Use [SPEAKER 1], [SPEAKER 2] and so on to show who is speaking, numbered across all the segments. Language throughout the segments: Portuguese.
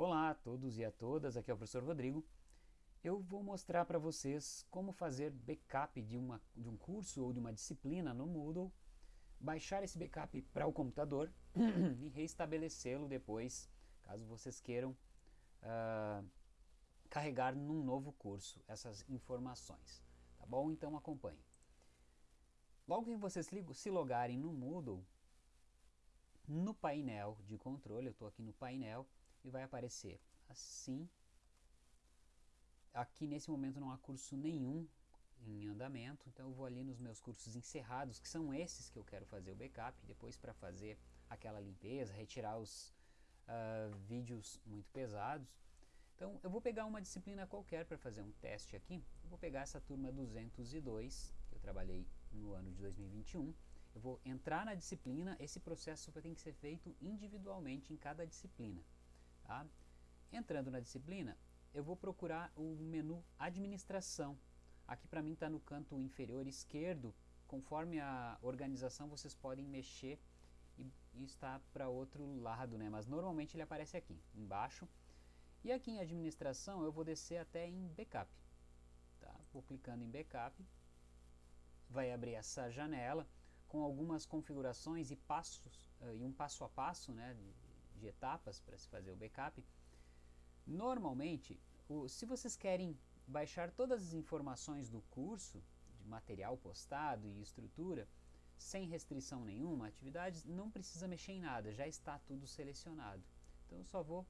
[SPEAKER 1] Olá a todos e a todas, aqui é o professor Rodrigo. Eu vou mostrar para vocês como fazer backup de, uma, de um curso ou de uma disciplina no Moodle, baixar esse backup para o computador e reestabelecê-lo depois, caso vocês queiram uh, carregar num novo curso essas informações. Tá bom? Então acompanhe. Logo que vocês se logarem no Moodle, no painel de controle, eu estou aqui no painel, e vai aparecer assim. Aqui nesse momento não há curso nenhum em andamento, então eu vou ali nos meus cursos encerrados, que são esses que eu quero fazer o backup, depois para fazer aquela limpeza, retirar os uh, vídeos muito pesados. Então eu vou pegar uma disciplina qualquer para fazer um teste aqui, eu vou pegar essa turma 202, que eu trabalhei no ano de 2021, eu vou entrar na disciplina, esse processo tem que ser feito individualmente em cada disciplina. Tá? Entrando na disciplina, eu vou procurar o menu Administração. Aqui para mim está no canto inferior esquerdo, conforme a organização vocês podem mexer e, e está para outro lado, né? mas normalmente ele aparece aqui, embaixo. E aqui em Administração eu vou descer até em Backup. Tá? Vou clicando em Backup, vai abrir essa janela com algumas configurações e passos uh, e um passo a passo né, de etapas para se fazer o backup. Normalmente, o, se vocês querem baixar todas as informações do curso, de material postado e estrutura, sem restrição nenhuma, atividades, não precisa mexer em nada, já está tudo selecionado. Então eu só vou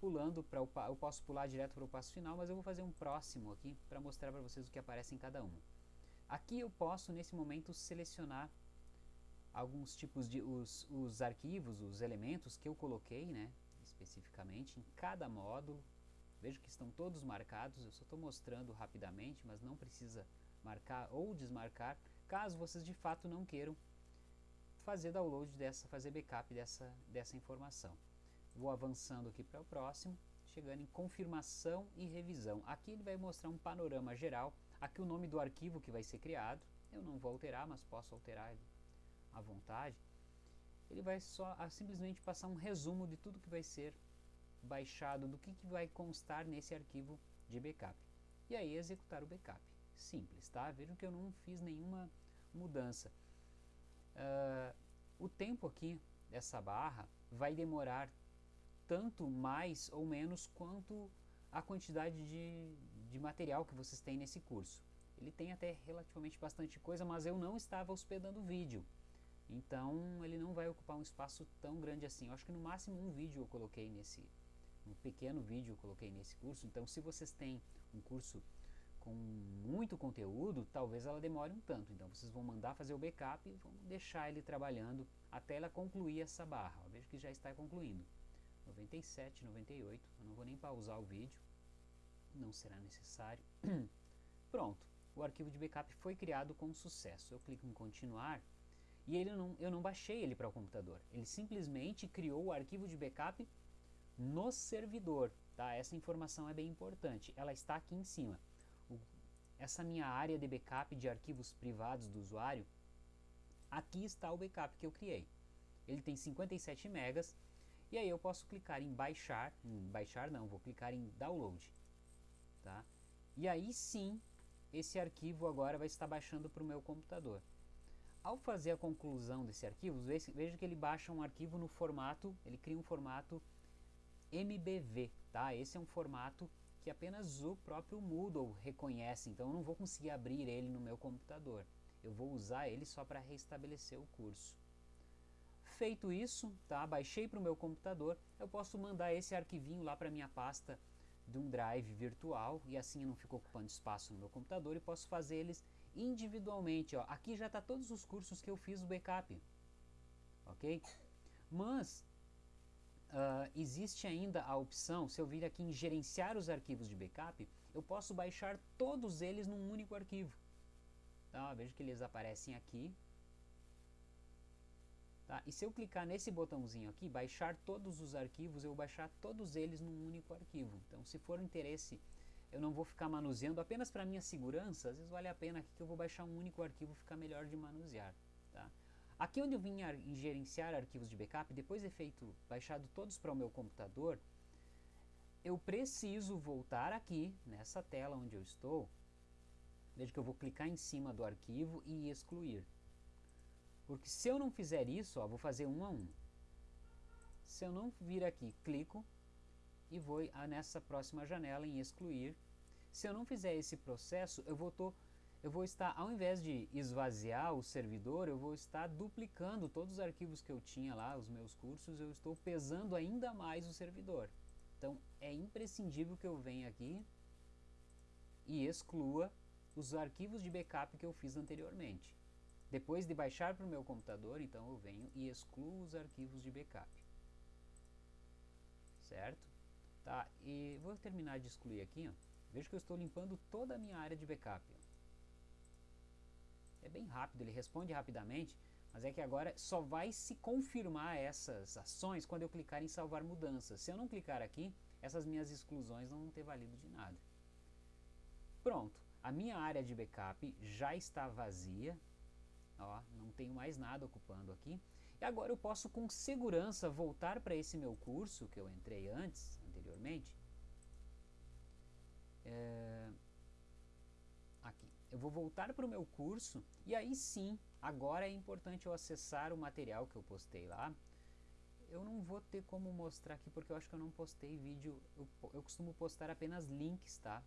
[SPEAKER 1] pulando para eu posso pular direto para o passo final, mas eu vou fazer um próximo aqui para mostrar para vocês o que aparece em cada uma. Aqui eu posso nesse momento selecionar alguns tipos de os, os arquivos, os elementos que eu coloquei, né, especificamente em cada módulo. Vejo que estão todos marcados, eu só estou mostrando rapidamente, mas não precisa marcar ou desmarcar, caso vocês de fato não queiram fazer download dessa, fazer backup dessa, dessa informação. Vou avançando aqui para o próximo, chegando em confirmação e revisão. Aqui ele vai mostrar um panorama geral, aqui o nome do arquivo que vai ser criado, eu não vou alterar, mas posso alterar à vontade, ele vai só a, simplesmente passar um resumo de tudo que vai ser baixado, do que, que vai constar nesse arquivo de backup. E aí executar o backup. Simples, tá? Vejam que eu não fiz nenhuma mudança. Uh, o tempo aqui dessa barra vai demorar tanto mais ou menos quanto a quantidade de, de material que vocês têm nesse curso. Ele tem até relativamente bastante coisa, mas eu não estava hospedando vídeo. Então ele não vai ocupar um espaço tão grande assim. Eu acho que no máximo um vídeo eu coloquei nesse, um pequeno vídeo eu coloquei nesse curso. Então se vocês têm um curso com muito conteúdo, talvez ela demore um tanto. Então vocês vão mandar fazer o backup e vão deixar ele trabalhando até ela concluir essa barra. Eu vejo que já está concluindo. 97, 98, eu não vou nem pausar o vídeo, não será necessário. Pronto, o arquivo de backup foi criado com sucesso. Eu clico em continuar e ele não, eu não baixei ele para o computador. Ele simplesmente criou o arquivo de backup no servidor. Tá? Essa informação é bem importante. Ela está aqui em cima. O, essa minha área de backup de arquivos privados do usuário, aqui está o backup que eu criei. Ele tem 57 megas e aí eu posso clicar em baixar, em baixar não, vou clicar em download. Tá? E aí sim, esse arquivo agora vai estar baixando para o meu computador. Ao fazer a conclusão desse arquivo, veja que ele baixa um arquivo no formato, ele cria um formato MBV, tá? Esse é um formato que apenas o próprio Moodle reconhece, então eu não vou conseguir abrir ele no meu computador. Eu vou usar ele só para restabelecer o curso. Feito isso, tá? baixei para o meu computador, eu posso mandar esse arquivinho lá para minha pasta de um drive virtual e assim eu não fico ocupando espaço no meu computador e posso fazer eles individualmente. Ó. Aqui já está todos os cursos que eu fiz o backup. Ok? Mas uh, existe ainda a opção, se eu vir aqui em gerenciar os arquivos de backup, eu posso baixar todos eles num único arquivo. Tá? Veja que eles aparecem aqui. Tá? E se eu clicar nesse botãozinho aqui, baixar todos os arquivos, eu vou baixar todos eles num único arquivo. Então se for interesse eu não vou ficar manuseando apenas para minha segurança, às vezes vale a pena aqui que eu vou baixar um único arquivo, ficar melhor de manusear. Tá? Aqui onde eu vim em gerenciar arquivos de backup, depois de feito, baixado todos para o meu computador, eu preciso voltar aqui nessa tela onde eu estou. Veja que eu vou clicar em cima do arquivo e excluir. Porque se eu não fizer isso, ó, vou fazer um a um. Se eu não vir aqui, clico e vou nessa próxima janela em excluir. Se eu não fizer esse processo, eu vou, tô, eu vou estar, ao invés de esvaziar o servidor, eu vou estar duplicando todos os arquivos que eu tinha lá, os meus cursos, eu estou pesando ainda mais o servidor. Então é imprescindível que eu venha aqui e exclua os arquivos de backup que eu fiz anteriormente. Depois de baixar para o meu computador, então eu venho e excluo os arquivos de backup. Certo? Tá, e vou terminar de excluir aqui, ó. Veja que eu estou limpando toda a minha área de backup. Ó. É bem rápido, ele responde rapidamente, mas é que agora só vai se confirmar essas ações quando eu clicar em salvar mudanças. Se eu não clicar aqui, essas minhas exclusões não vão ter valido de nada. Pronto, a minha área de backup já está vazia, ó, não tenho mais nada ocupando aqui. E agora eu posso com segurança voltar para esse meu curso que eu entrei antes, anteriormente. É, aqui. Eu vou voltar para o meu curso e aí sim, agora é importante eu acessar o material que eu postei lá. Eu não vou ter como mostrar aqui porque eu acho que eu não postei vídeo, eu, eu costumo postar apenas links, tá?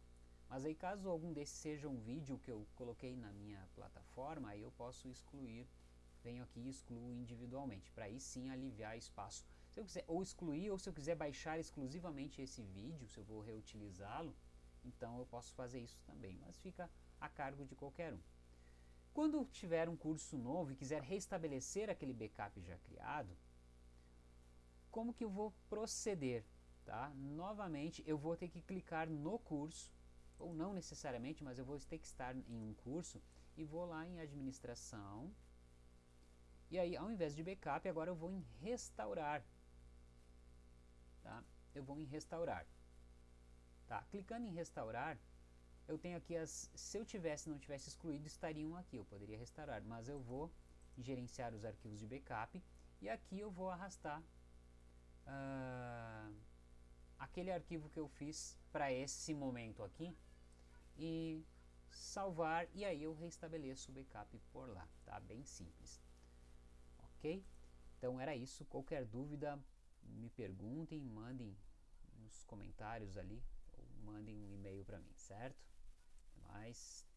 [SPEAKER 1] Mas aí caso algum desses seja um vídeo que eu coloquei na minha plataforma, aí eu posso excluir, venho aqui e excluo individualmente, para aí sim aliviar espaço. Se eu quiser ou excluir ou se eu quiser baixar exclusivamente esse vídeo, se eu vou reutilizá-lo, então eu posso fazer isso também, mas fica a cargo de qualquer um. Quando tiver um curso novo e quiser restabelecer aquele backup já criado, como que eu vou proceder? Tá? Novamente, eu vou ter que clicar no curso, ou não necessariamente, mas eu vou ter que estar em um curso e vou lá em administração. E aí, ao invés de backup, agora eu vou em restaurar. Tá? Eu vou em restaurar. Tá? Clicando em restaurar, eu tenho aqui as. Se eu tivesse não tivesse excluído, estariam aqui. Eu poderia restaurar, mas eu vou gerenciar os arquivos de backup e aqui eu vou arrastar uh, aquele arquivo que eu fiz para esse momento aqui e salvar e aí eu restabeleço o backup por lá, tá? Bem simples. Ok? Então era isso. Qualquer dúvida, me perguntem, mandem nos comentários ali ou mandem um e-mail para mim, certo? Até mais.